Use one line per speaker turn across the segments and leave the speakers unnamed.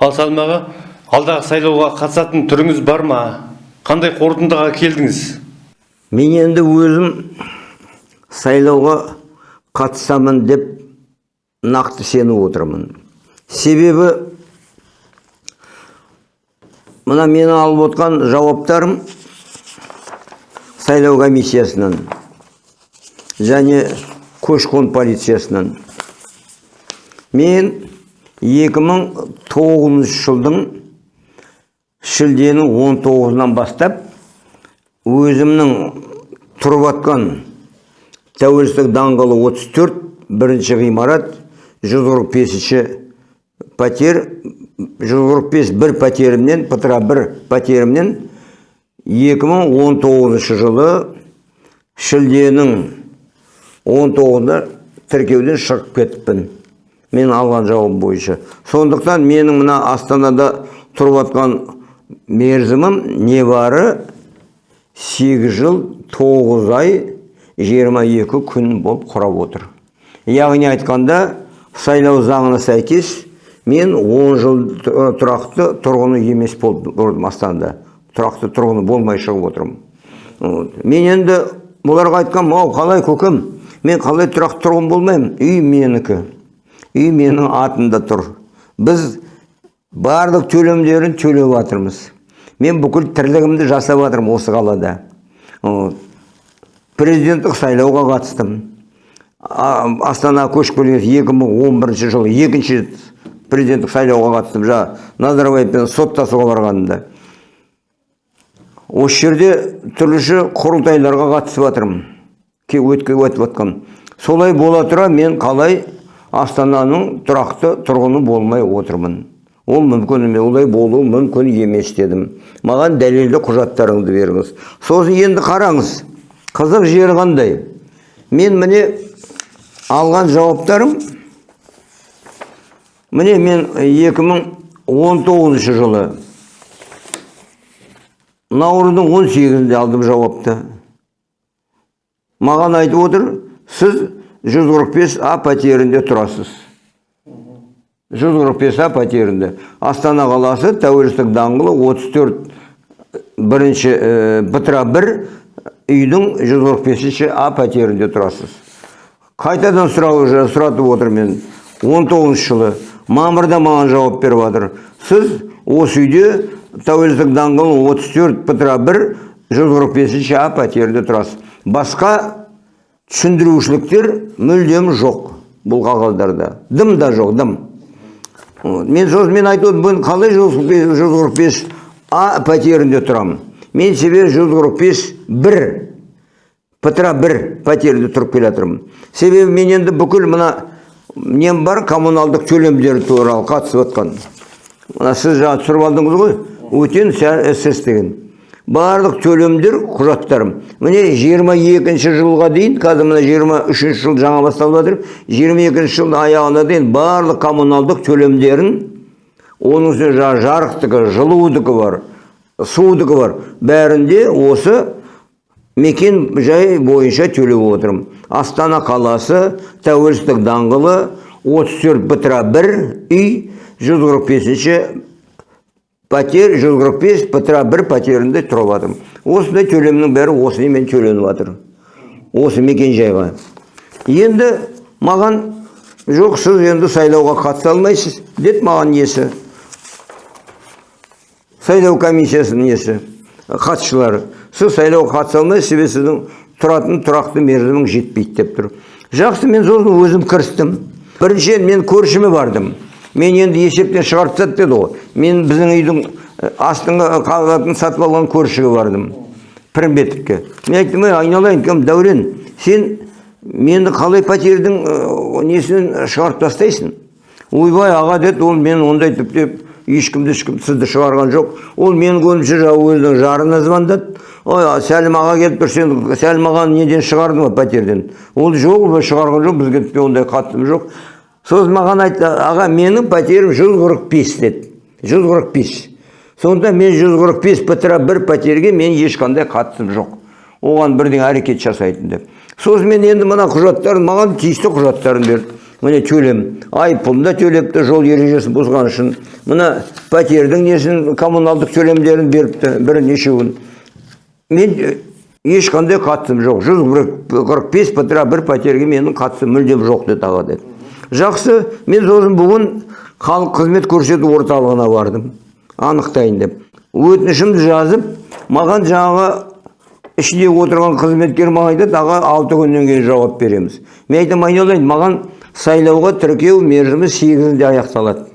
ал салмаға алдағы сайлауға қатысатын түріңіз бар ма? Қандай қорытындыға келдіңіз?
Мен енді өзім сайлауға қатысамын деп нақты сеніп отырмын. Себебі мына менің алып отқан жауаптарым сайлау комиссиясынан және көші қон полициясынан. Мен 2009 жылдың шілденің 19-нан бастап өзімнің тұрып атқан тәуелсіздік даңғылы 34 бірінші ғимарат 145-ші пәтер 145 бір пәтерімнен пытыра бір пәтерімнен 2019 жылы шілденің 19-ында тіркеуден шығып кетіппін. Мен алған жауап бойынша. Сондықтан менің мына астанада тұрып жатқан мерзімім небары 8 жыл 9 ай 22 күн болып құрап отыр. Яғни айтқанда сайлау заңына сәйкес мен 10 жыл тұрақты тұрғыны емес болдым астанада. Тұрақты тұрғыны болмай шығып отырмын. Вот. мен енді бұларға айтқам мау қалай көкем? Мен қалай тұрақты тұрғын болмаймын? Үй менікі үй менің атымда тұр біз барлық төлемдерін төлеп жатырмыз мен бүкіл тірлігімді жасап жатырмын осы қалада. Президенттік сайлауға қатыстым. Астана көшіп келген 2011 жылы екінші президенттік сайлауға қатыстым. Жаңа назарбаевпен соттасуға барғанымда. Осы жерде түрліше құрылтайларға қатысып жатырмын өтіп жатқан солай бола тұра мен қалай астананың тұрақты тұрғыны болмай отырмын. Ол мүмкін емес олай болуы мүмкін емес дедім. Маған дәлелді құжаттарыңды беріңіз. Сосын енді қараңыз қызық жері қандай? Мен міне алған жауаптарым міне мен 2019 жылы наурыздың 18-інде алдым жауапты. Маған айтып отыр сіз 145 а пәтерінде тұрасыз. 145 а пәтерінде. Астана қаласы тәуелсіздік даңғылы 34 бірінші ә, бытыра бір үйдің 145 а пәтерінде тұрасыз. Қайтадан сұрау сұратып отыр мен. 19 жылы мамырда маған жауап беріп жатыр. Сіз осы үйде тәуелсіздік даңғылы 34 бытыра бір 145 а пәтерінде тұрасыз. Басқа түсіндірушіліктер мүлдем жоқ бұл қағаздарда. Дым да жоқ дым. Вот. мен сосын мен айтып отырмын қалай 145 а пәтерінде тұрамын мен себебі 145 бір пытыра бір пәтерінде тұрып келе жатырмын себебі мен енді бүкіл мына нем бар коммуналдық төлемдер туралы қатысып жатқан мына сіз жаңа түсіріп алдыңыз ғой өтен сс деген. Барлық төлемдер құжаттарым. Міне 22 жылға дейін қазір мына 23 жыл жаңа басталып жатыр. 22 жылдың аяғына дейін барлық коммуналдық төлемдерін оның үстіне жаңағы жарықтығы жылудығы бар судығы бар. бәрінде осы мекен жай бойынша төлеп отырмын. Астана қаласы тәуелсіздік даңғылы 34 бытыра бір үй 145 пәтер 145 бытыра бір пәтерінде тұрып жатырмын осындай төлемнің бәрі осымен төленіп жатыр осы мекен жайға енді маған жоқ сіз енді сайлауға қатыса алмайсыз деді маған несі? Сайлау комиссиясының несі? Қатысушылары сіз сайлауға қатыса алмайсыз себебі сіздің тұратын тұрақты мерзімің жетпейді деп тұр. Жақсы мен сосын өзім кірістім. Біріншіден мен көршіме бардым. Мен енді есептен шығарып тастады деді ғой. Мен біздің үйдің астыңғы қабатын сатып алған көршіге бардым. Пірімбетовке. Мен айттым ей айналайын кім дәурен сен мені қалай пәтердің несінен шығарып тастайсың? Ойбай аға деді ол мен ондай тіптеп ешкімді ешкім сізді шығарған жоқ. Ол менің көзімше өзінің жарына звондады ой сәлім аға келіп тұр сен сәлім неден шығардың ба пәтерден? Ол жоқ шығарған жоқ бізге ондай қатысым жоқ сосын маған айтты аға менің пәтерім 145 деді. 145 сонда мен 145 бітіра бір пәтерге мен ешқандай қатысым жоқ. Оған бірден әрекет жасайтын деп. Сосын мен енді мына құжаттарын маған тиісті құжаттарын берді. Міне төлем. Айыппұлын да төлепті жол ережесін бұзған үшін. Мына пәтердің несін коммуналдық төлемдерін беріпті бірнешеуін. Мен э, ешқандай қатысым жоқ. Жүз қырық бес бір пәтерге менің қатысым мүлдем жоқ деді аға деді. Жақсы мен сосын бүгін халық қызмет көрсету орталығына бардым. Анықтайын деп. Өтінішімді жазып маған жаңағы ішінде отырған қызметкер маған айтады аға алты күннен кейін жауап береміз. Мен айтамын айналайын маған сайлауға тіркеу мерзімі сегізінде аяқталады.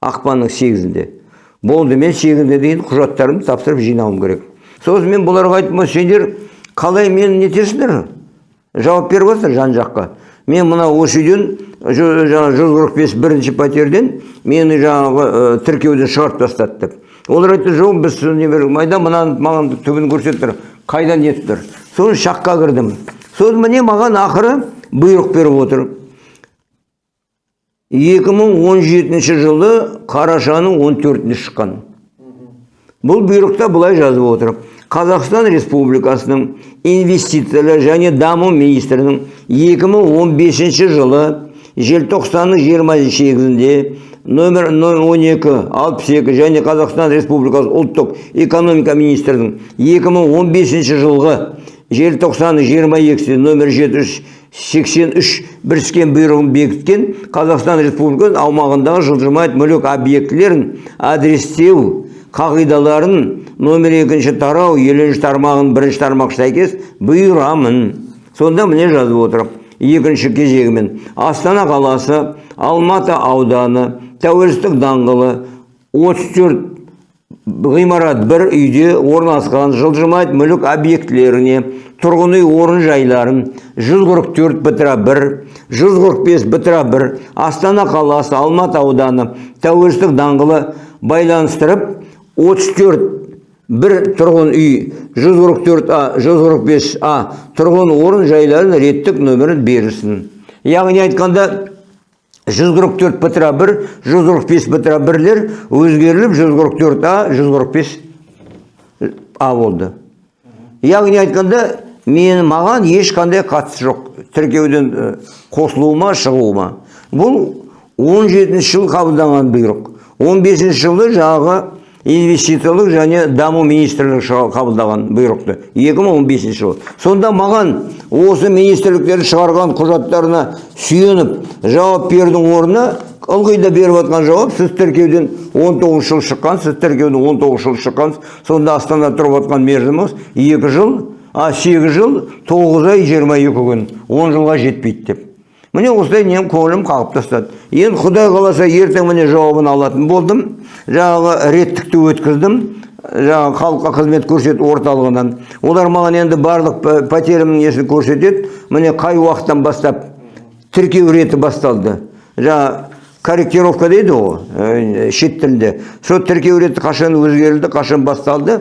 Ақпанның сегізінде. Болды мен сегізіне дейін құжаттарымды тапсырып жинауым керек. Сосын мен бұларға айттым сендер қалай мені нетесіңдер жауап беріп жатыр жан жаққа. Мен мына осы үйден жаңағы жүз қырық бес бірінші пәтерден мені жаңағы тіркеуден шығарып тастады деп олар айтты жоқ біз майда мынаны маған түбін көрсетіп тұр қайдан нетіп тұр? Сосын шаққа кірдім. Сосын міне маған ақыры бұйрық беріп отыр. 2017 жылы қарашаның 14-іне шыққан. Бұл бұйрықта былай жазып отыр. Қазақстан республикасының инвестициялар және даму министрінің 2015 жылы желтоқсанның 28-інде номер 12 62 және қазақстан республикасы ұлттық экономика министрінің 2015 жылғы желтоқсанның 22 номер 783 біріскен бұйрығын бекіткен қазақстан республикасы аумағындағы жылжымайтын мүлік объектілерін адрестеу қағидаларын номер екінші тарау елінші тармағын бірінші тармақ сәйкес бұйырамын. Сонда міне жазып отыр екінші кезегімен астана қаласы алматы ауданы тәуелсіздік даңғылы 34 ғимарат бір үйде орналасқан жылжымайтын мүлік объектілеріне тұрғын үй орын жайларын 144 бітіра 1 145 бітіра 1 астана қаласы алматы ауданы тәуелсіздік даңғылы байланыстырып 34 бір тұрғын үй 144 а 145 а тұрғын орын жайларын реттік нөмірін берілсін яғни айтқанда 144 бітіра 1 145 бітіра 1лер өзгеріліп 144 а 145 а болды. Яғни айтқанда мен маған ешқандай қатысы жоқ. Тіркеуден қосылуыма шығуыма бұл 17 жыл қабылданған бұйрық. 15 жылы жаңағы инвестициялық және даму министрлігі қабылдаған бұйрықты. 2015 жылы. Сонда маған осы министрліктердің шығарған құжаттарына сүйеніп жауап берудің орнына ылғи да беріп жатқан жауап сіз тіркеуден 19 жыл шыққан сіз тіркеуден 19 жыл шыққансыз сонда астанада тұрып жатқан мерзіміңіз екі жыл а сегіз жыл тоғыз ай жиырма екі күн он жылға жетпейді деп. Міне осылай нем көңілім қағып тастады енді құдай қаласа ертең міне жауабын алатын болдым жаңағы реттікті өткіздім жаңағы халыққа қызмет көрсету орталығынан. Олар маған енді барлық пә- пәтерімнің несін көрсетеді міне қай уақыттан бастап тіркеу реті басталды. Жаңа корректировка дейді ғой ә, шет тілінде сол тіркеу реті қашан өзгерілді қашан басталды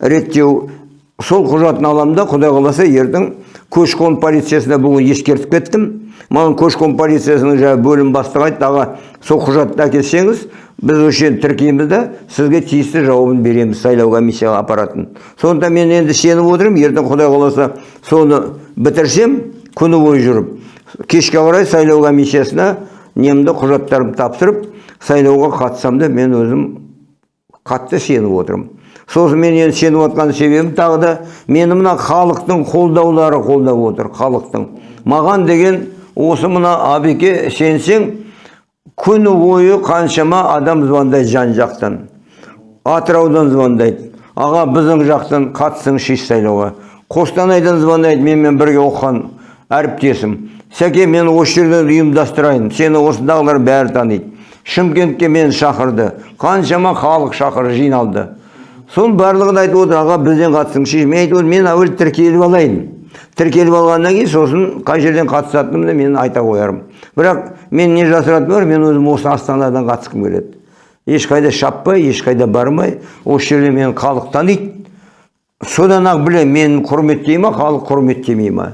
реттеу. Сол құжатын аламын да құдай қаласа ертең көші қон полициясына бүгін ескертіп кеттім. Маған қон полициясының жаңағы бөлім бастығы айтты аға сол құжатты әкелсеңіз біз осы жерді тіркейміз да сізге тиісті жауабын береміз сайлау комиссияға апаратын сондықтан мен енді сеніп отырмын ертең құдай қаласа соны бітірсем күні бойы жүріп кешке қарай сайлау комиссиясына немді құжаттарымды тапсырып сайлауға қатысам да мен өзім қатты сеніп отырмын. Сосын мен енді сеніп отқан себебім тағы да мені мына халықтың қолдаулары қолдап отыр халықтың. Маған деген осы мына абеке сенсең күні бойы қаншама адам звондайды жан жақтан. Атыраудан звондайды. Аға біздің жақтан қатысыңызшы сайлауға. Қостанайдан звондайды менімен бірге оқыған әріптесім. Сәке мен осы жерден ұйымдастырайын. Сені осындағылар бәрі таниды. Шымкентке мені шақырды. Қаншама халық шақырды жиналды. Соның барлығын айтып отыр аға бізден қатысыңызшы мен айтып мен әуелі тіркеліп алайын. Тіркеліп алғаннан кейін сосын қай жерден қатысатынымды мен айта қоярмын. Бірақ мен не жасыратыным бар мен өзім осы астанадан қатысқым келеді. Ешқайда шаппай ешқайда бармай осы жерде мені халық таниды. Содан ақ білемін мені құрметтей ма халық құрметтемей ма?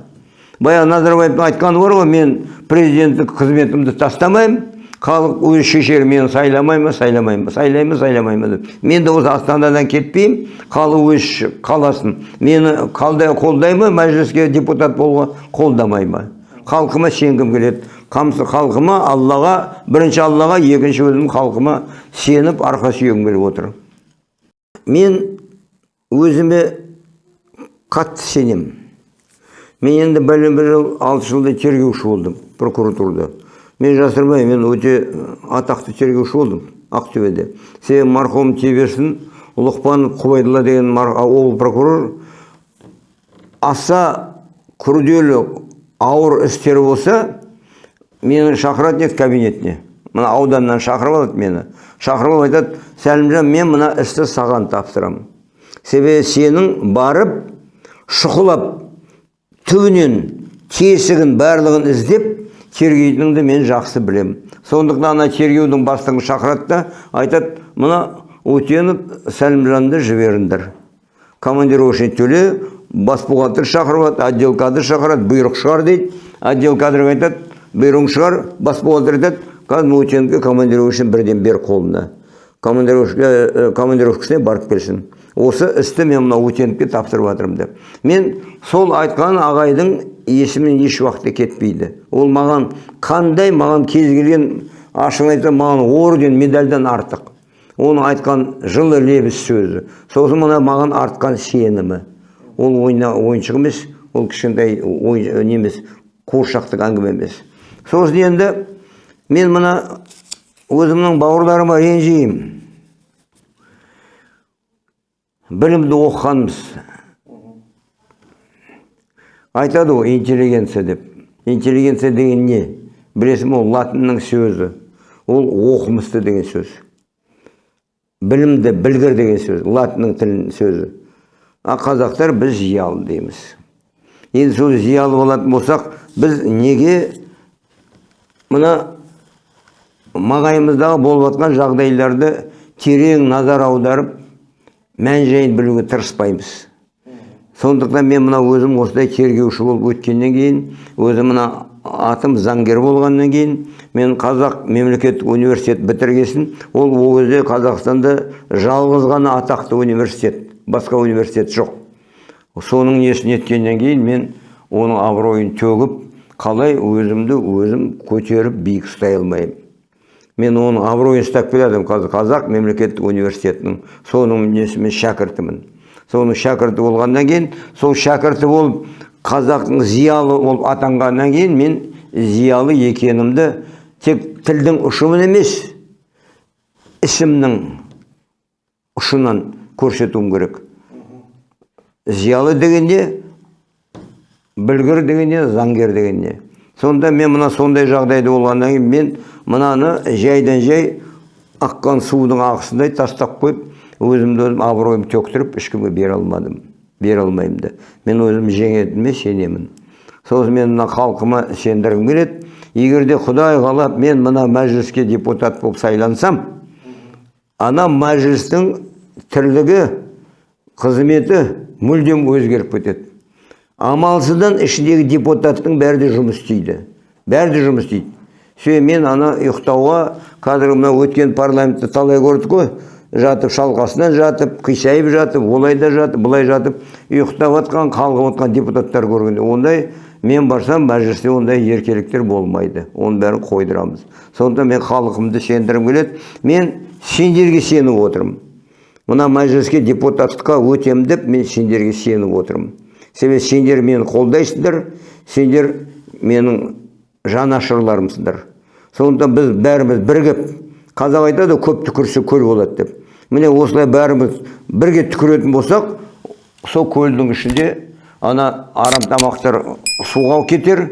Баяғы назарбаевтың айтқаны бар ғой мен президенттік қызметімді тастамаймын. Халық өзі шешер мені сайламай ма сайламай ма? Сайлай ма сайламай ма деп. Мен де осы астанадан кетпеймін халық өзі қаласын. Мені қолдай ма мәжіліске депутат болуға? Қолдамай ма. Халқыма сенгім келеді. Қамсы халқыма аллаға бірінші аллаға екінші өзім халқыма сеніп арқа сүйегім келіп отыр. Мен өзіме қатты сенемін. Мен енді бәлен бір жыл алты жылдай тергеуші болдым прокуратурада. Мен жасырмаймын мен өте атақты тергеуші болдым ақтөбеде. Себебі марқұм теберсін лұқпан құбайдолла деген облыс прокурор аса күрделі ауыр істер болса мені шақыратын еді кабинетіне. Мына ауданнан шақырып алады мені. Шақырып алып айтады сәлімжан мен мына істі саған тапсырамын себебі сенің барып шұқылап түбінен тесігін барлығын іздеп тергейтініңді мен жақсы білемін сондықтан ана тергеудің бастығын шақырады айтады мына өтенов сәлімжанды жіберіңдер командировочный төле бас бухгалтер шақырып алады отдел кадр шақырады бұйрық шығар дейді. Отдел кадрға айтады бұйрығың шығар бас бухгалтер айтады қазір өтеновке командировочный бірден бер қолына командировкасіне барып келсін. Осы істі мен мына өтеновке тапсырып жатырмын деп. Мен сол айтқан ағайдың есімнен еш уақытта кетпейді. Ол маған қандай маған кез келген ашығын айтсам маған орден медальдан артық. Оның айтқан жылы лебіз сөзі. Сосын мына маған артқан сенімі. Ол ойна ойыншық емес ол кішкентай ой не емес қуыршақтық әңгіме емес. Сосын енді мен мына өзімнің бауырларыма ренжимін. Білімді оқығанбыз. Айтады ғой интеллигенция деп. Интеллигенция деген не? Білесің ол латынның сөзі. Ол оқымысты деген сөз. Білімді білгір деген сөз латынның тілінің сөзі. А қазақтар біз зиялы дейміз. Енді сол зиялы болатын болсақ біз неге мына маңайымыздағы болып жатқан жағдайларды терең назар аударып мән жайын білуге тырыспаймыз? Сондықтан мен мына өзім осындай тергеуші болып өткеннен кейін өзім мына атым заңгер болғаннан кейін мен қазақ мемлекеттік университет бітіргесін ол ол қазақстанда жалғыз ғана атақты университет басқа университет жоқ. Соның несін еткеннен кейін мен оның абыройын төгіп қалай өзімді өзім көтеріп биік ұстай алмаймын мен оның абыройын ұстап келе қазақ мемлекеттік университетінің соның несімен шәкіртімін. Соның шәкірті болғаннан кейін сол шәкірті болып қазақтың зиялы болып атанғаннан кейін мен зиялы екенімді тек тілдің ұшымен емес ісімнің ұшынан көрсетуім керек. Зиялы деген не білгір деген не заңгер деген не сонда мен мына сондай жағдайда болғаннан кейін мен мынаны жайдан жай аққан судың ағысындай тастап қойып өзімді өзім абыройымды төктіріп ешкімге бере алмадым. Бере алмаймын да. Мен өзім жеңетіме сенемін. Сосын мен мына халқыма сендіргім келеді. Егер де құдай қалап мен мына мәжіліске депутат болып сайлансам ана мәжілістің тірлігі қызметі мүлдем өзгеріп кетеді. Амалсыздан ішіндегі депутаттың бәрі де жұмыс істейді. Бәрі де жұмыс істейді. Себебі мен ана ұйықтауға қазір мына өткен парламентті талай көрдік қой. Жатып шалқасынан жатып қисайып жатып олай да жатып былай жатып ұйықтап жатқан қалғып жатқан депутаттар көргенде ондай мен барсам мәжілісте ондай еркеліктер болмайды. Оның бәрін қойдырамыз. Сондықтан мен халқымды сендіргім келеді. Мен сендерге сеніп отырмын. Мына мәжіліске депутаттыққа өтемін деп мен сендерге сеніп отырмын. Себебі сендер мені қолдайсыңдар сендер менің жанашырларымсыңдар. Сондықтан біз бәріміз бірігіп қазақ айтады көп түкірсе көл болады деп. Міне осылай бәріміз бірге түкіретін болсақ сол көлдің ішінде ана арам тамақтар суға кетер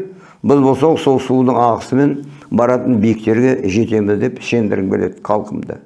біз болсақ сол судың ағысымен баратын биіктерге жетеміз деп сендіргім келеді халқымды.